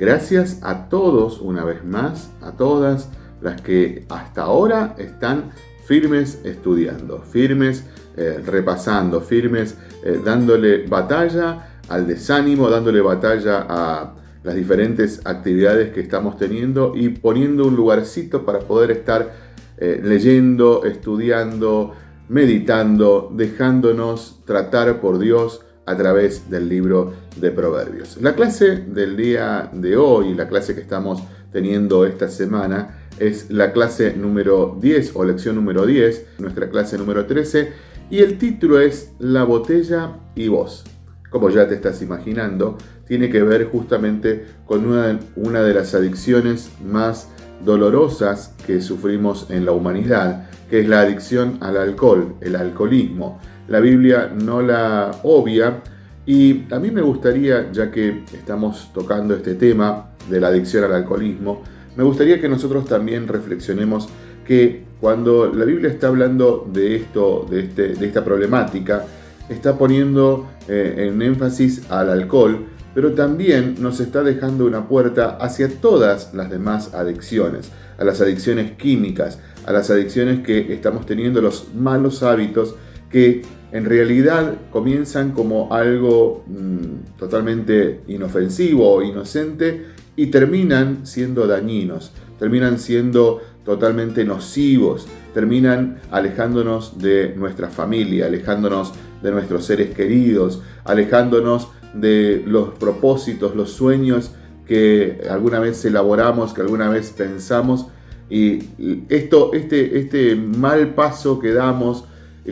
Gracias a todos, una vez más, a todas las que hasta ahora están firmes estudiando, firmes eh, repasando, firmes eh, dándole batalla al desánimo, dándole batalla a las diferentes actividades que estamos teniendo y poniendo un lugarcito para poder estar eh, leyendo, estudiando, meditando, dejándonos tratar por Dios a través del libro de Proverbios. La clase del día de hoy, la clase que estamos teniendo esta semana, es la clase número 10 o lección número 10, nuestra clase número 13, y el título es La botella y vos. Como ya te estás imaginando, tiene que ver justamente con una, una de las adicciones más dolorosas que sufrimos en la humanidad, que es la adicción al alcohol, el alcoholismo. La Biblia no la obvia. Y a mí me gustaría, ya que estamos tocando este tema de la adicción al alcoholismo, me gustaría que nosotros también reflexionemos que cuando la Biblia está hablando de esto, de, este, de esta problemática, está poniendo eh, en énfasis al alcohol, pero también nos está dejando una puerta hacia todas las demás adicciones, a las adicciones químicas, a las adicciones que estamos teniendo, los malos hábitos que en realidad comienzan como algo mm, totalmente inofensivo o inocente y terminan siendo dañinos, terminan siendo totalmente nocivos, terminan alejándonos de nuestra familia, alejándonos de nuestros seres queridos, alejándonos de los propósitos, los sueños que alguna vez elaboramos, que alguna vez pensamos. Y esto, este, este mal paso que damos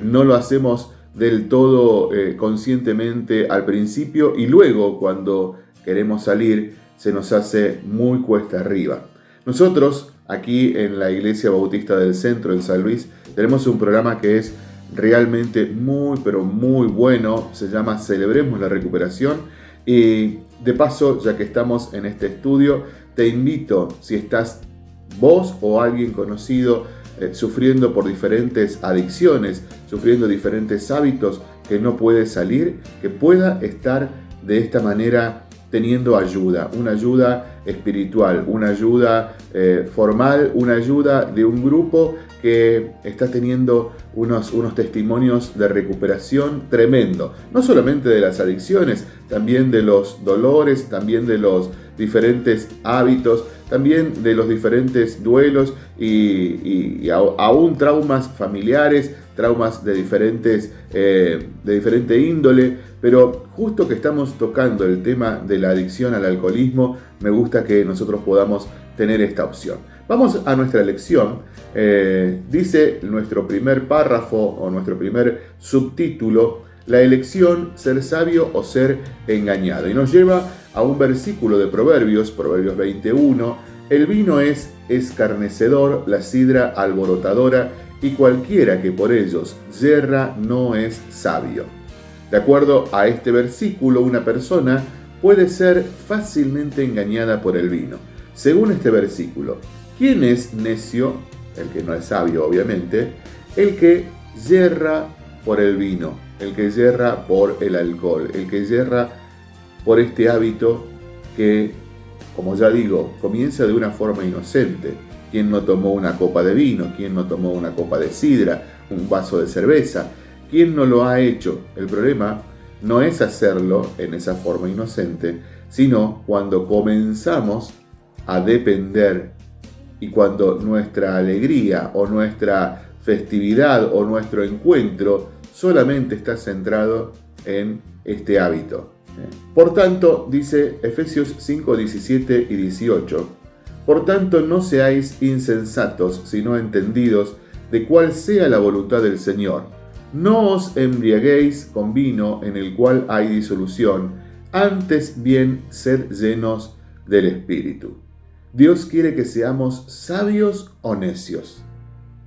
no lo hacemos del todo eh, conscientemente al principio y luego cuando queremos salir se nos hace muy cuesta arriba. Nosotros aquí en la Iglesia Bautista del Centro en San Luis tenemos un programa que es realmente muy, pero muy bueno. Se llama Celebremos la Recuperación. Y de paso, ya que estamos en este estudio, te invito, si estás vos o alguien conocido eh, sufriendo por diferentes adicciones, sufriendo diferentes hábitos que no puede salir, que pueda estar de esta manera teniendo ayuda, una ayuda espiritual, una ayuda eh, formal, una ayuda de un grupo que está teniendo unos, unos testimonios de recuperación tremendo, no solamente de las adicciones, también de los dolores, también de los diferentes hábitos, también de los diferentes duelos y, aún traumas familiares, traumas de diferentes eh, de diferente índole, pero justo que estamos tocando el tema de la adicción al alcoholismo, me gusta que nosotros podamos tener esta opción. Vamos a nuestra lección. Eh, dice nuestro primer párrafo o nuestro primer subtítulo, la elección, ser sabio o ser engañado. Y nos lleva a un versículo de Proverbios, Proverbios 21, el vino es escarnecedor, la sidra alborotadora, y cualquiera que por ellos yerra no es sabio. De acuerdo a este versículo, una persona puede ser fácilmente engañada por el vino. Según este versículo, ¿quién es necio? El que no es sabio, obviamente. El que yerra por el vino, el que yerra por el alcohol, el que yerra por este hábito que, como ya digo, comienza de una forma inocente ¿Quién no tomó una copa de vino? ¿Quién no tomó una copa de sidra? ¿Un vaso de cerveza? ¿Quién no lo ha hecho? El problema no es hacerlo en esa forma inocente, sino cuando comenzamos a depender y cuando nuestra alegría o nuestra festividad o nuestro encuentro solamente está centrado en este hábito. Por tanto, dice Efesios 5, 17 y 18, por tanto, no seáis insensatos, sino entendidos de cuál sea la voluntad del Señor. No os embriaguéis con vino en el cual hay disolución, antes bien sed llenos del Espíritu. Dios quiere que seamos sabios o necios.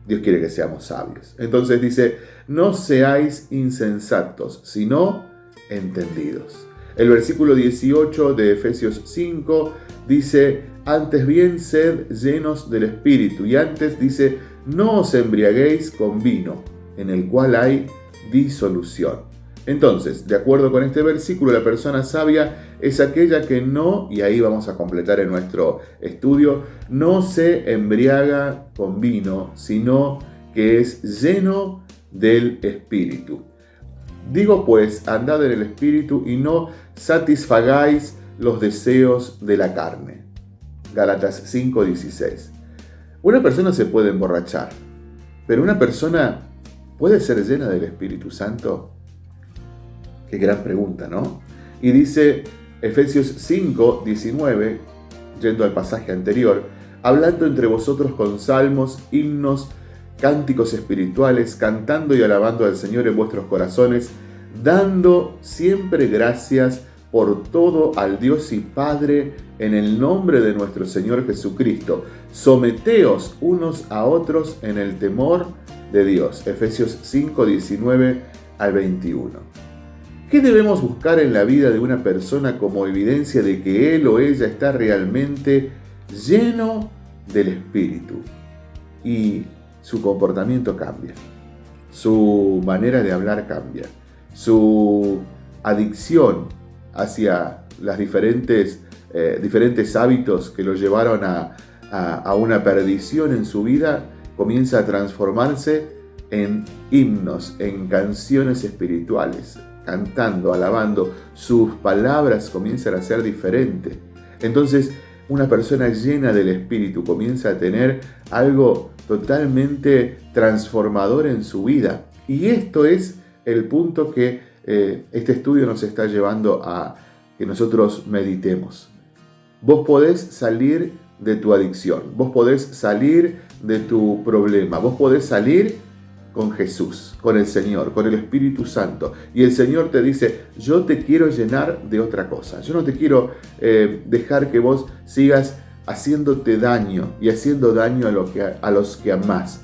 Dios quiere que seamos sabios. Entonces dice, no seáis insensatos, sino entendidos. El versículo 18 de Efesios 5 dice, antes bien sed llenos del Espíritu. Y antes dice, no os embriaguéis con vino, en el cual hay disolución. Entonces, de acuerdo con este versículo, la persona sabia es aquella que no, y ahí vamos a completar en nuestro estudio, no se embriaga con vino, sino que es lleno del Espíritu. Digo pues, andad en el Espíritu y no satisfagáis los deseos de la carne. Galatas 5:16. Una persona se puede emborrachar, pero una persona puede ser llena del Espíritu Santo. Qué gran pregunta, ¿no? Y dice Efesios 5, 19, yendo al pasaje anterior, hablando entre vosotros con salmos, himnos, cánticos espirituales, cantando y alabando al Señor en vuestros corazones, dando siempre gracias por todo al Dios y Padre en el nombre de nuestro Señor Jesucristo. Someteos unos a otros en el temor de Dios. Efesios 5, 19 al 21. ¿Qué debemos buscar en la vida de una persona como evidencia de que él o ella está realmente lleno del Espíritu? Y su comportamiento cambia, su manera de hablar cambia, su adicción hacia los diferentes, eh, diferentes hábitos que lo llevaron a, a una perdición en su vida comienza a transformarse en himnos, en canciones espirituales, cantando, alabando, sus palabras comienzan a ser diferentes. Entonces, una persona llena del Espíritu comienza a tener algo totalmente transformador en su vida. Y esto es el punto que eh, este estudio nos está llevando a que nosotros meditemos. Vos podés salir de tu adicción, vos podés salir de tu problema, vos podés salir con Jesús, con el Señor, con el Espíritu Santo. Y el Señor te dice, yo te quiero llenar de otra cosa. Yo no te quiero eh, dejar que vos sigas haciéndote daño y haciendo daño a, lo que, a los que amás.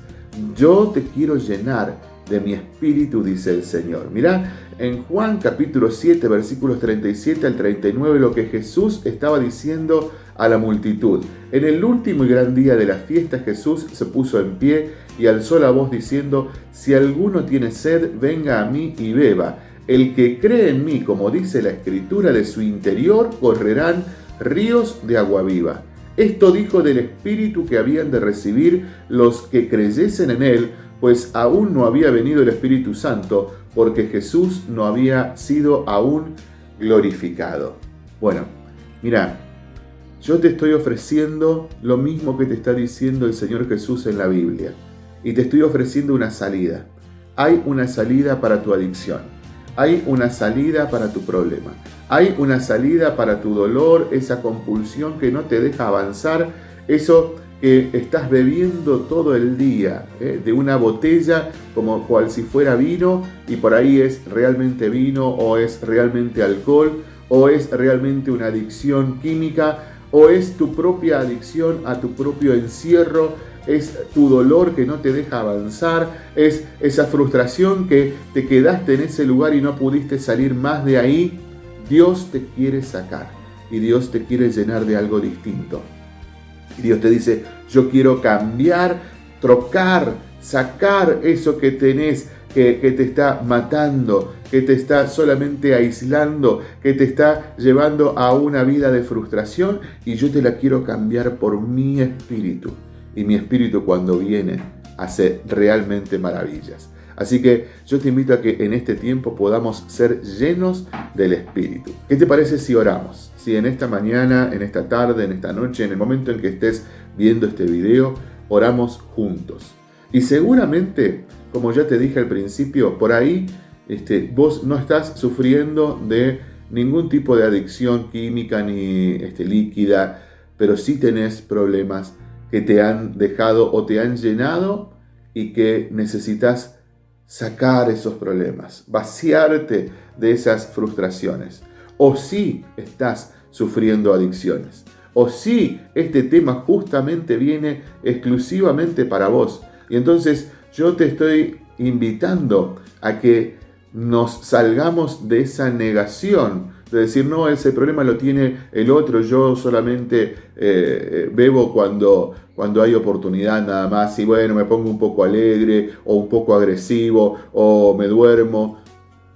Yo te quiero llenar de mi espíritu, dice el Señor. Mira, en Juan capítulo 7, versículos 37 al 39, lo que Jesús estaba diciendo a la multitud. En el último y gran día de la fiesta, Jesús se puso en pie y alzó la voz diciendo, si alguno tiene sed, venga a mí y beba. El que cree en mí, como dice la escritura, de su interior correrán ríos de agua viva. Esto dijo del Espíritu que habían de recibir los que creyesen en él, pues aún no había venido el Espíritu Santo, porque Jesús no había sido aún glorificado. Bueno, mira, yo te estoy ofreciendo lo mismo que te está diciendo el Señor Jesús en la Biblia y te estoy ofreciendo una salida. Hay una salida para tu adicción. Hay una salida para tu problema. Hay una salida para tu dolor, esa compulsión que no te deja avanzar, eso que estás bebiendo todo el día ¿eh? de una botella como cual si fuera vino y por ahí es realmente vino o es realmente alcohol o es realmente una adicción química o es tu propia adicción a tu propio encierro es tu dolor que no te deja avanzar, es esa frustración que te quedaste en ese lugar y no pudiste salir más de ahí. Dios te quiere sacar y Dios te quiere llenar de algo distinto. Y Dios te dice, yo quiero cambiar, trocar, sacar eso que tenés, que, que, te está matando, que te está solamente aislando, que te está llevando a una vida de frustración y yo te la quiero cambiar por mi espíritu y mi espíritu cuando viene hace realmente maravillas. Así que yo te invito a que en este tiempo podamos ser llenos del Espíritu. ¿Qué te parece si oramos? Si en esta mañana, en esta tarde, en esta noche, en el momento en que estés viendo este video, oramos juntos. Y seguramente, como ya te dije al principio, por ahí este, vos no estás sufriendo de ningún tipo de adicción química ni este, líquida, pero sí tenés problemas que te han dejado o te han llenado y que necesitas sacar esos problemas, vaciarte de esas frustraciones. O si estás sufriendo adicciones. O si este tema justamente viene exclusivamente para vos. Y entonces yo te estoy invitando a que nos salgamos de esa negación de decir, no, ese problema lo tiene el otro, yo solamente eh, eh, bebo cuando, cuando hay oportunidad nada más y bueno, me pongo un poco alegre o un poco agresivo o me duermo.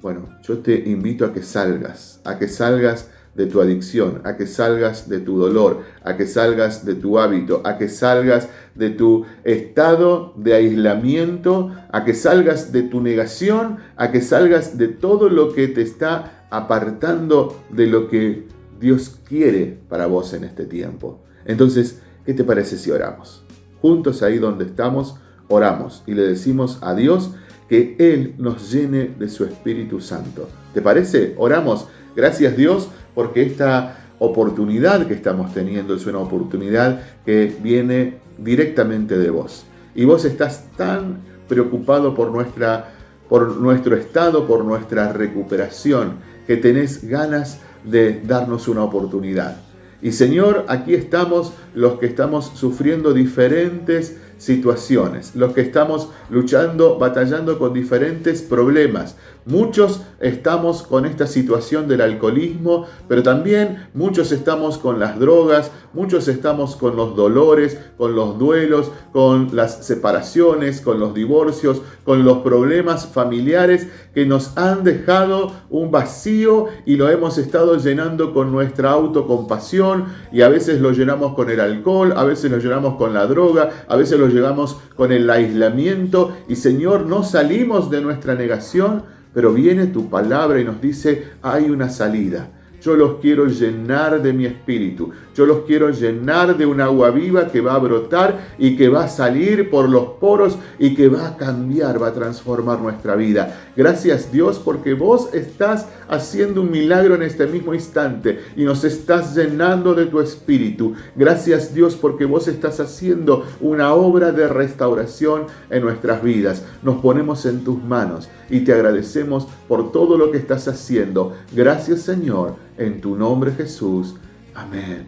Bueno, yo te invito a que salgas, a que salgas de tu adicción, a que salgas de tu dolor, a que salgas de tu hábito, a que salgas de tu estado de aislamiento, a que salgas de tu negación, a que salgas de todo lo que te está apartando de lo que Dios quiere para vos en este tiempo. Entonces, ¿qué te parece si oramos? Juntos ahí donde estamos, oramos y le decimos a Dios que Él nos llene de su Espíritu Santo. ¿Te parece? Oramos. Gracias Dios porque esta oportunidad que estamos teniendo es una oportunidad que viene directamente de vos. Y vos estás tan preocupado por, nuestra, por nuestro estado, por nuestra recuperación, que tenés ganas de darnos una oportunidad. Y Señor, aquí estamos los que estamos sufriendo diferentes situaciones, los que estamos luchando, batallando con diferentes problemas. Muchos estamos con esta situación del alcoholismo, pero también muchos estamos con las drogas, muchos estamos con los dolores, con los duelos, con las separaciones, con los divorcios, con los problemas familiares que nos han dejado un vacío y lo hemos estado llenando con nuestra autocompasión y a veces lo llenamos con el alcohol, a veces lo llenamos con la droga, a veces lo llenamos con el aislamiento y Señor, no salimos de nuestra negación pero viene tu palabra y nos dice, hay una salida. Yo los quiero llenar de mi espíritu. Yo los quiero llenar de un agua viva que va a brotar y que va a salir por los poros y que va a cambiar, va a transformar nuestra vida. Gracias Dios porque vos estás haciendo un milagro en este mismo instante y nos estás llenando de tu espíritu. Gracias Dios porque vos estás haciendo una obra de restauración en nuestras vidas. Nos ponemos en tus manos y te agradecemos por todo lo que estás haciendo. Gracias Señor, en tu nombre Jesús. Amén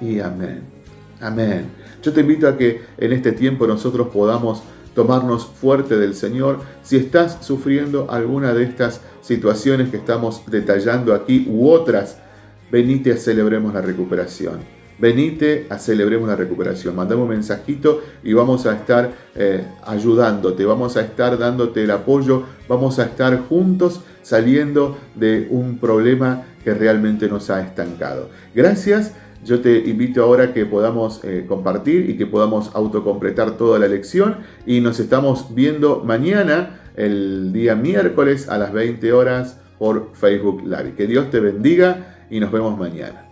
y amén. Amén. Yo te invito a que en este tiempo nosotros podamos tomarnos fuerte del Señor. Si estás sufriendo alguna de estas situaciones que estamos detallando aquí u otras, venite a celebremos la recuperación. Venite a celebremos la recuperación. Mandame un mensajito y vamos a estar eh, ayudándote, vamos a estar dándote el apoyo, vamos a estar juntos saliendo de un problema que realmente nos ha estancado. Gracias. Yo te invito ahora que podamos eh, compartir y que podamos autocompletar toda la lección y nos estamos viendo mañana, el día miércoles a las 20 horas por Facebook Live. Que Dios te bendiga y nos vemos mañana.